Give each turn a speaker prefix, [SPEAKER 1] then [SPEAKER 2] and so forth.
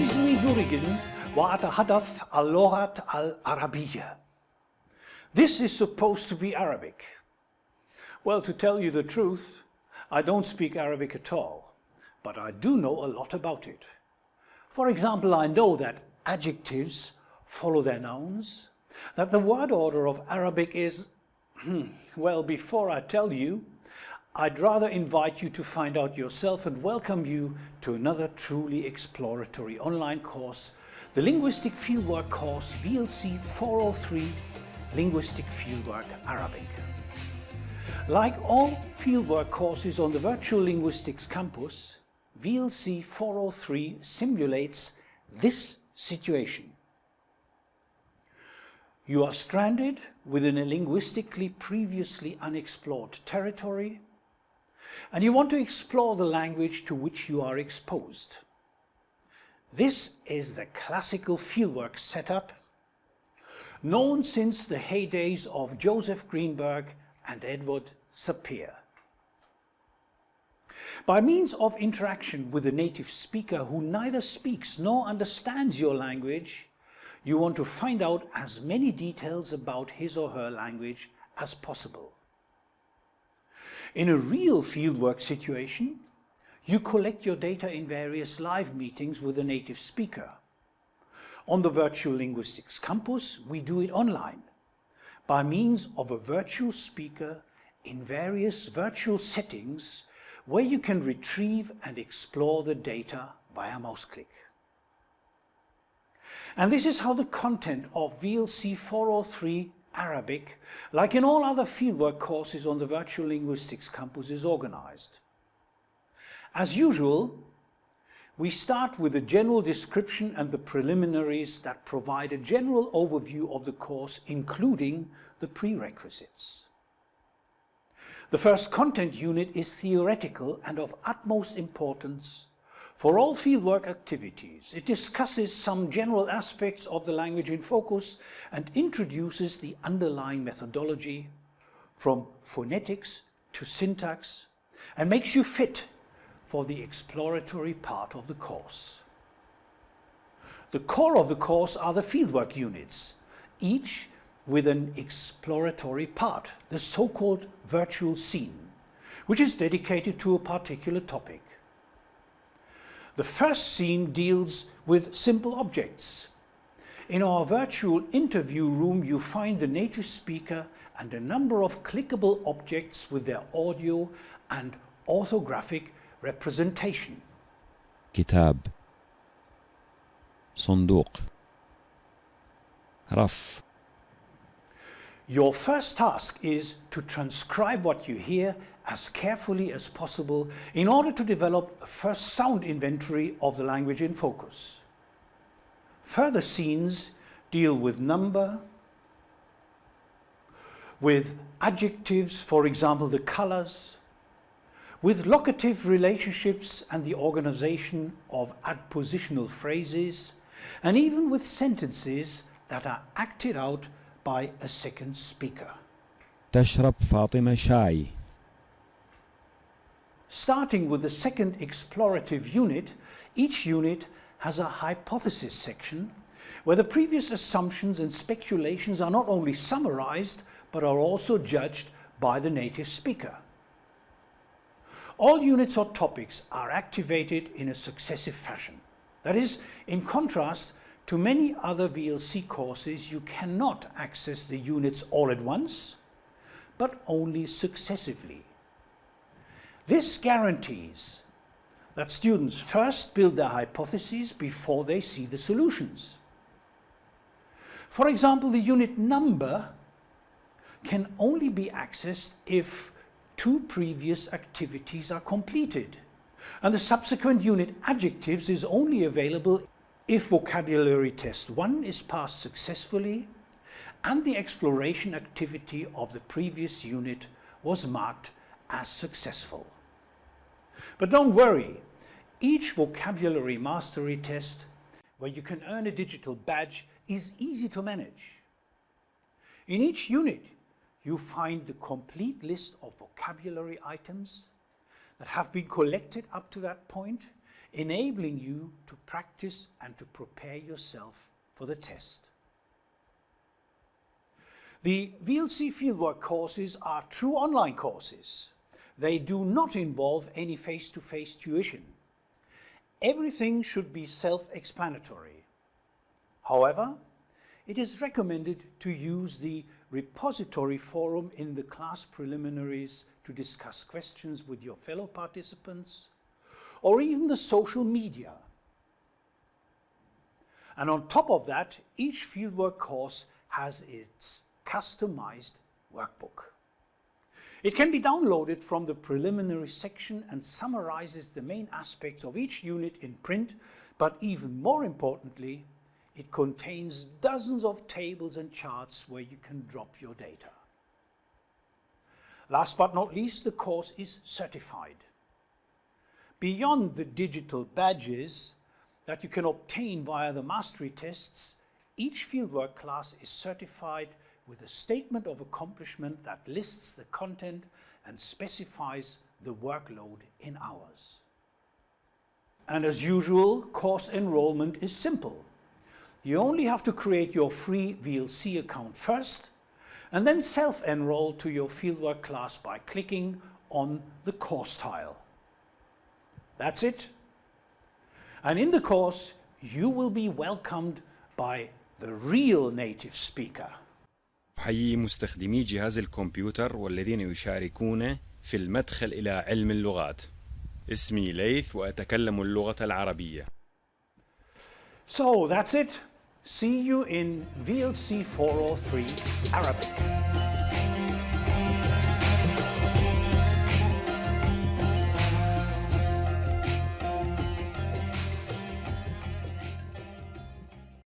[SPEAKER 1] اسمي يوريجن وأتحدث اللغة العربية. This is supposed to be Arabic. Well, to tell you the truth, I don't speak Arabic at all, but I do know a lot about it. For example, I know that adjectives follow their nouns, that the word order of Arabic is, hmm, well, before I tell you, I'd rather invite you to find out yourself and welcome you to another truly exploratory online course, the Linguistic Fieldwork course VLC 403, Linguistic Fieldwork Arabic. Like all fieldwork courses on the Virtual Linguistics campus, VLC 403 simulates this situation. You are stranded within a linguistically previously unexplored territory and you want to explore the language to which you are exposed. This is the classical fieldwork setup known since the heydays of Joseph Greenberg and Edward Sapir. By means of interaction with a native speaker who neither speaks nor understands your language, you want to find out as many details about his or her language as possible. In a real fieldwork situation, you collect your data in various live meetings with a native speaker. On the Virtual Linguistics Campus, we do it online by means of a virtual speaker in various virtual settings where you can retrieve and explore the data via mouse click. And this is how the content of VLC 403 Arabic, like in all other fieldwork courses on the Virtual Linguistics campus, is organized. As usual, we start with a general description and the preliminaries that provide a general overview of the course, including the prerequisites. The first content unit is theoretical and of utmost importance for all fieldwork activities. It discusses some general aspects of the language in focus and introduces the underlying methodology from phonetics to syntax and makes you fit for the exploratory part of the course. The core of the course are the fieldwork units, each with an exploratory part, the so-called virtual scene, which is dedicated to a particular topic. The first scene deals with simple objects. In our virtual interview room you find the native speaker and a number of clickable objects with their audio and orthographic representation.
[SPEAKER 2] كتاب صندوق رف
[SPEAKER 1] Your first task is to transcribe what you hear as carefully as possible in order to develop a first sound inventory of the language in focus. Further scenes deal with number, with adjectives, for example the colors, with locative relationships and the organization of adpositional phrases, and even with sentences that are acted out by a second speaker.
[SPEAKER 2] تشرب فاطمة شاي
[SPEAKER 1] Starting with the second explorative unit, each unit has a hypothesis section where the previous assumptions and speculations are not only summarized but are also judged by the native speaker. All units or topics are activated in a successive fashion. That is, in contrast to many other VLC courses, you cannot access the units all at once, but only successively. This guarantees that students first build their hypotheses before they see the solutions. For example, the unit number can only be accessed if two previous activities are completed. And the subsequent unit adjectives is only available if vocabulary test 1 is passed successfully and the exploration activity of the previous unit was marked as successful. But don't worry, each vocabulary mastery test where you can earn a digital badge is easy to manage. In each unit, you find the complete list of vocabulary items that have been collected up to that point, enabling you to practice and to prepare yourself for the test. The VLC fieldwork courses are true online courses. They do not involve any face-to-face -face tuition. Everything should be self-explanatory. However, it is recommended to use the repository forum in the class preliminaries to discuss questions with your fellow participants, or even the social media. And on top of that, each fieldwork course has its customized workbook. It can be downloaded from the preliminary section and summarizes the main aspects of each unit in print, but even more importantly, it contains dozens of tables and charts where you can drop your data. Last but not least, the course is certified. Beyond the digital badges that you can obtain via the mastery tests, each fieldwork class is certified with a statement of accomplishment that lists the content and specifies the workload in hours. And as usual, course enrollment is simple. You only have to create your free VLC account first and then self-enroll to your fieldwork class by clicking on the course tile. That's it. And in the course, you will be welcomed by the real native speaker.
[SPEAKER 3] أحيي مستخدمي جهاز الكمبيوتر والذين يشاركون في المدخل إلى علم اللغات اسمي ليث وأتكلم اللغة العربية
[SPEAKER 1] So that's it. See you in VLC 403 Arabic.